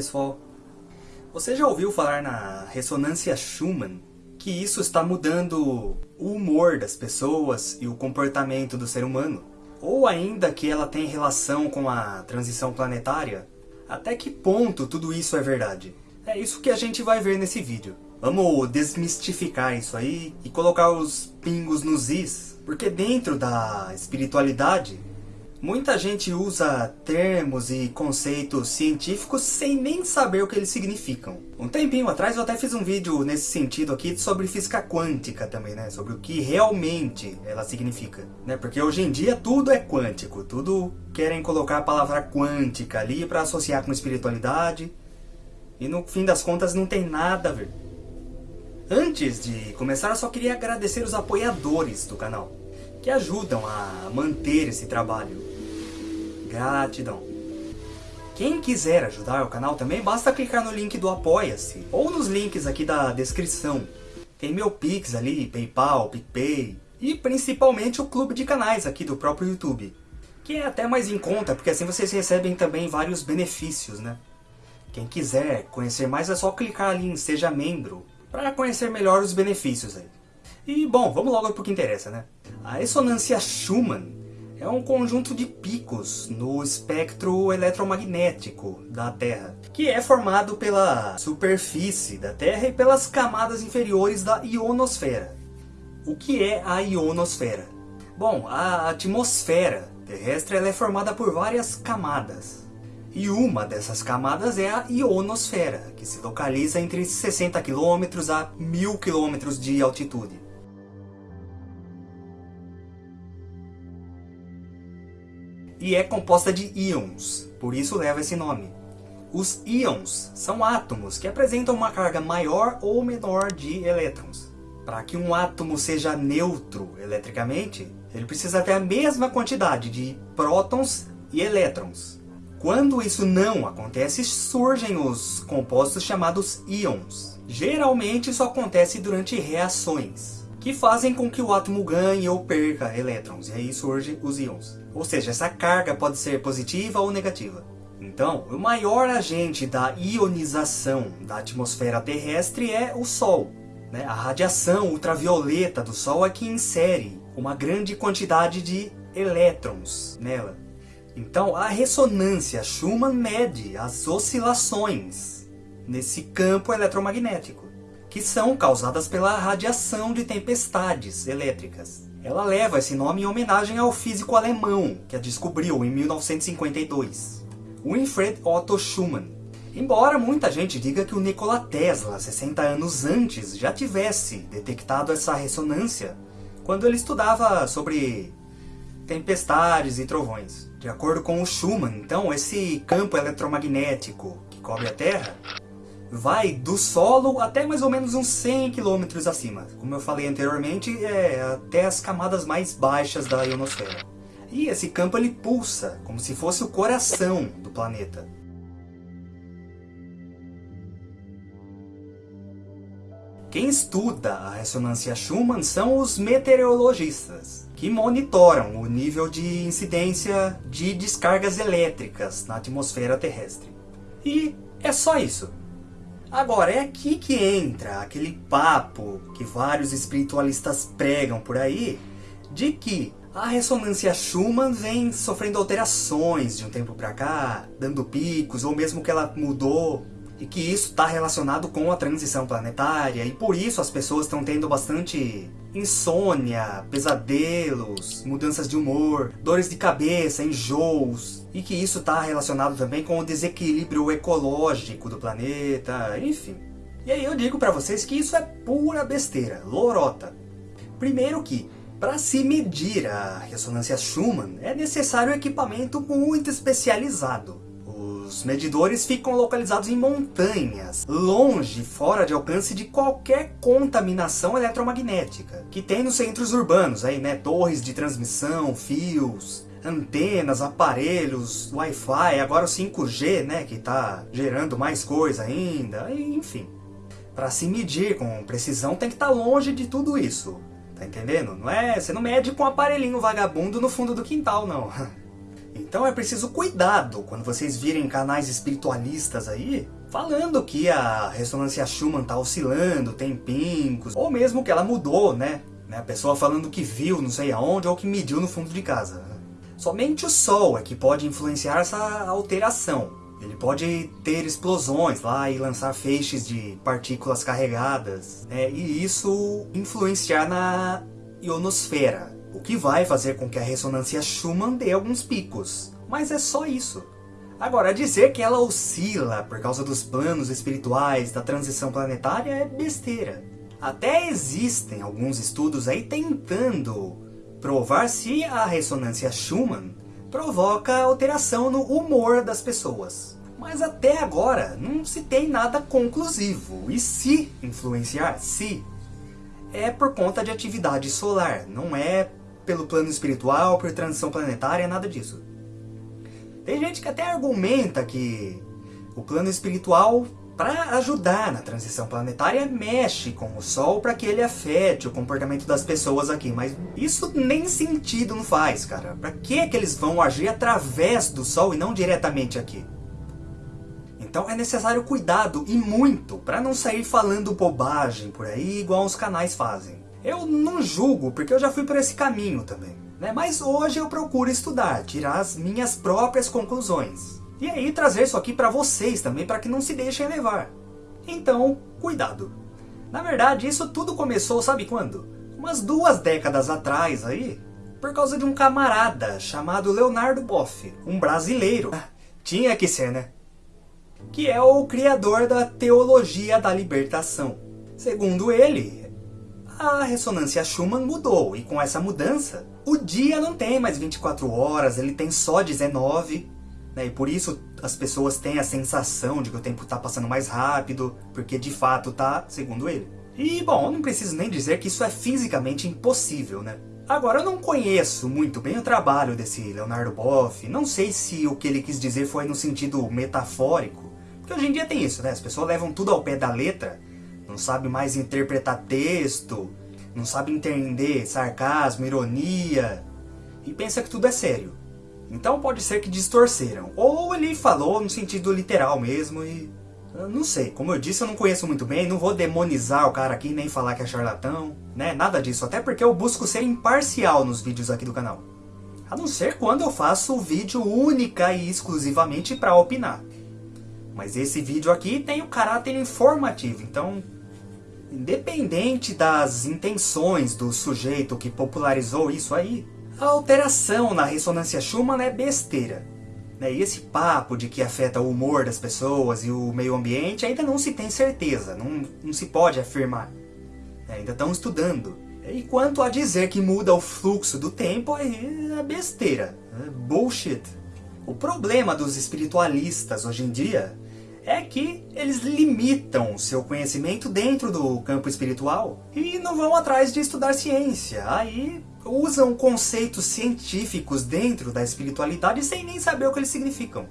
pessoal! Você já ouviu falar na ressonância Schumann? Que isso está mudando o humor das pessoas e o comportamento do ser humano? Ou ainda que ela tem relação com a transição planetária? Até que ponto tudo isso é verdade? É isso que a gente vai ver nesse vídeo. Vamos desmistificar isso aí e colocar os pingos nos is, porque dentro da espiritualidade Muita gente usa termos e conceitos científicos sem nem saber o que eles significam. Um tempinho atrás eu até fiz um vídeo nesse sentido aqui sobre física quântica também, né? Sobre o que realmente ela significa, né? Porque hoje em dia tudo é quântico, tudo querem colocar a palavra quântica ali para associar com espiritualidade. E no fim das contas não tem nada a ver. Antes de começar, eu só queria agradecer os apoiadores do canal, que ajudam a manter esse trabalho. Gratidão. Quem quiser ajudar o canal também, basta clicar no link do Apoia-se, ou nos links aqui da descrição. Tem meu Pix ali, Paypal, PicPay, e principalmente o clube de canais aqui do próprio YouTube. Que é até mais em conta, porque assim vocês recebem também vários benefícios, né? Quem quiser conhecer mais é só clicar ali em Seja Membro, para conhecer melhor os benefícios aí. E bom, vamos logo para o que interessa, né? A ressonância Schumann é um conjunto de picos no espectro eletromagnético da Terra, que é formado pela superfície da Terra e pelas camadas inferiores da ionosfera. O que é a ionosfera? Bom, a atmosfera terrestre é formada por várias camadas. E uma dessas camadas é a ionosfera, que se localiza entre 60 km a 1000 km de altitude. E é composta de íons, por isso leva esse nome. Os íons são átomos que apresentam uma carga maior ou menor de elétrons. Para que um átomo seja neutro eletricamente, ele precisa ter a mesma quantidade de prótons e elétrons. Quando isso não acontece, surgem os compostos chamados íons. Geralmente isso acontece durante reações que fazem com que o átomo ganhe ou perca elétrons, e aí surgem os íons. Ou seja, essa carga pode ser positiva ou negativa. Então, o maior agente da ionização da atmosfera terrestre é o Sol. Né? A radiação ultravioleta do Sol é que insere uma grande quantidade de elétrons nela. Então, a ressonância Schumann mede as oscilações nesse campo eletromagnético que são causadas pela radiação de tempestades elétricas. Ela leva esse nome em homenagem ao físico alemão que a descobriu em 1952, Winfried Otto Schumann. Embora muita gente diga que o Nikola Tesla, 60 anos antes, já tivesse detectado essa ressonância quando ele estudava sobre tempestades e trovões. De acordo com o Schumann, então, esse campo eletromagnético que cobre a Terra vai do solo até mais ou menos uns 100 km acima. Como eu falei anteriormente, é até as camadas mais baixas da ionosfera. E esse campo ele pulsa, como se fosse o coração do planeta. Quem estuda a ressonância Schumann são os meteorologistas, que monitoram o nível de incidência de descargas elétricas na atmosfera terrestre. E é só isso. Agora, é aqui que entra aquele papo que vários espiritualistas pregam por aí, de que a ressonância Schumann vem sofrendo alterações de um tempo para cá, dando picos, ou mesmo que ela mudou, e que isso está relacionado com a transição planetária, e por isso as pessoas estão tendo bastante insônia, pesadelos, mudanças de humor, dores de cabeça, enjoos, e que isso está relacionado também com o desequilíbrio ecológico do planeta, enfim. E aí eu digo para vocês que isso é pura besteira, lorota. Primeiro que, para se medir a ressonância Schumann, é necessário um equipamento muito especializado. Os medidores ficam localizados em montanhas, longe, fora de alcance de qualquer contaminação eletromagnética, que tem nos centros urbanos, aí, né, torres de transmissão, fios, antenas, aparelhos, Wi-Fi, agora o 5G, né, que está gerando mais coisa ainda, enfim. Para se medir com precisão tem que estar tá longe de tudo isso, tá entendendo? Não é, você não mede com um aparelhinho vagabundo no fundo do quintal, não. Então é preciso cuidado quando vocês virem canais espiritualistas aí, falando que a ressonância Schumann tá oscilando, tem pingos, ou mesmo que ela mudou, né? né? A pessoa falando que viu não sei aonde ou que mediu no fundo de casa. Somente o Sol é que pode influenciar essa alteração. Ele pode ter explosões lá e lançar feixes de partículas carregadas, né? e isso influenciar na ionosfera, o que vai fazer com que a ressonância Schumann dê alguns picos. Mas é só isso. Agora, dizer que ela oscila por causa dos planos espirituais da transição planetária é besteira. Até existem alguns estudos aí tentando provar se a ressonância Schumann provoca alteração no humor das pessoas. Mas até agora não se tem nada conclusivo. E se influenciar, se, é por conta de atividade solar, não é pelo plano espiritual, por transição planetária, nada disso. Tem gente que até argumenta que o plano espiritual, para ajudar na transição planetária, mexe com o Sol para que ele afete o comportamento das pessoas aqui. Mas isso nem sentido não faz, cara. Para que, que eles vão agir através do Sol e não diretamente aqui? Então é necessário cuidado, e muito, para não sair falando bobagem por aí, igual os canais fazem. Eu não julgo, porque eu já fui por esse caminho também. Né? Mas hoje eu procuro estudar, tirar as minhas próprias conclusões. E aí trazer isso aqui para vocês também, para que não se deixem levar. Então, cuidado. Na verdade, isso tudo começou, sabe quando? Umas duas décadas atrás aí, por causa de um camarada chamado Leonardo Boff, um brasileiro. Tinha que ser, né? que é o criador da teologia da libertação. Segundo ele, a ressonância Schumann mudou, e com essa mudança, o dia não tem mais 24 horas, ele tem só 19, né? e por isso as pessoas têm a sensação de que o tempo está passando mais rápido, porque de fato está, segundo ele. E, bom, não preciso nem dizer que isso é fisicamente impossível, né? Agora, eu não conheço muito bem o trabalho desse Leonardo Boff, não sei se o que ele quis dizer foi no sentido metafórico, porque hoje em dia tem isso, né? As pessoas levam tudo ao pé da letra, sabe mais interpretar texto, não sabe entender sarcasmo, ironia, e pensa que tudo é sério. Então pode ser que distorceram. Ou ele falou no sentido literal mesmo e... Não sei, como eu disse, eu não conheço muito bem, não vou demonizar o cara aqui, nem falar que é charlatão, né? Nada disso, até porque eu busco ser imparcial nos vídeos aqui do canal. A não ser quando eu faço o vídeo única e exclusivamente para opinar. Mas esse vídeo aqui tem o caráter informativo, então independente das intenções do sujeito que popularizou isso aí, a alteração na ressonância Schumann é besteira. Né? E esse papo de que afeta o humor das pessoas e o meio ambiente ainda não se tem certeza, não, não se pode afirmar. Né? Ainda estão estudando. E quanto a dizer que muda o fluxo do tempo, é besteira, é bullshit. O problema dos espiritualistas hoje em dia é que eles limitam seu conhecimento dentro do campo espiritual e não vão atrás de estudar ciência. Aí usam conceitos científicos dentro da espiritualidade sem nem saber o que eles significam.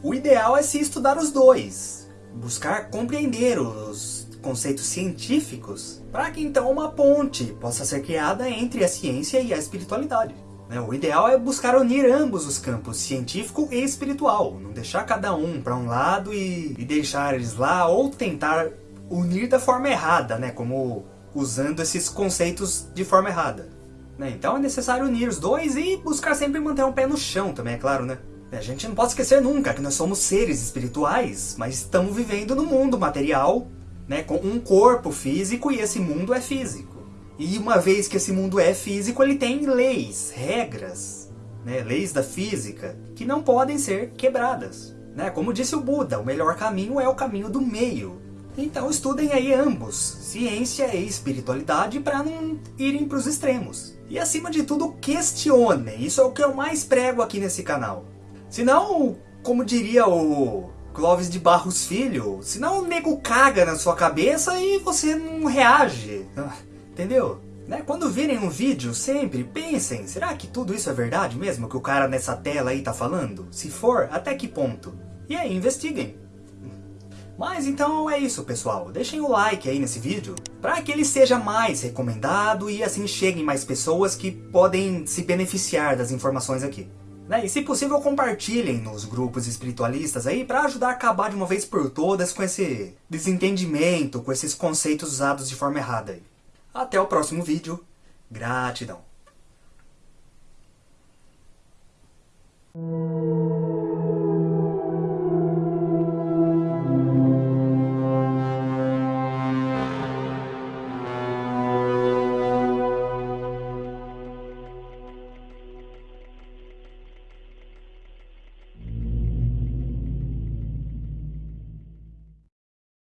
O ideal é se estudar os dois, buscar compreender os conceitos científicos, para que então uma ponte possa ser criada entre a ciência e a espiritualidade. Né? O ideal é buscar unir ambos os campos, científico e espiritual. Não deixar cada um para um lado e, e, deixar eles lá, ou tentar unir da forma errada, né? como usando esses conceitos de forma errada. Né? Então é necessário unir os dois e buscar sempre manter um pé no chão também, é claro, né? A gente não pode esquecer nunca que nós somos seres espirituais, mas estamos vivendo no mundo material, né, com um corpo físico e esse mundo é físico. E uma vez que esse mundo é físico, ele tem leis, regras, né, leis da física, que não podem ser quebradas. Né? Como disse o Buda, o melhor caminho é o caminho do meio. Então estudem aí ambos, ciência e espiritualidade, para não irem para os extremos. E acima de tudo, questionem. Isso é o que eu mais prego aqui nesse canal. Senão, como diria o Clóvis de Barros Filho, senão o nego caga na sua cabeça e você não reage. Entendeu? Né? Quando virem um vídeo, sempre pensem, será que tudo isso é verdade mesmo que o cara nessa tela aí tá falando? Se for, até que ponto? E aí, investiguem. Mas então é isso, pessoal. Deixem o like aí nesse vídeo para que ele seja mais recomendado e assim cheguem mais pessoas que podem se beneficiar das informações aqui. Né? E se possível compartilhem nos grupos espiritualistas aí para ajudar a acabar de uma vez por todas com esse desentendimento, com esses conceitos usados de forma errada aí. Até o próximo vídeo. Gratidão!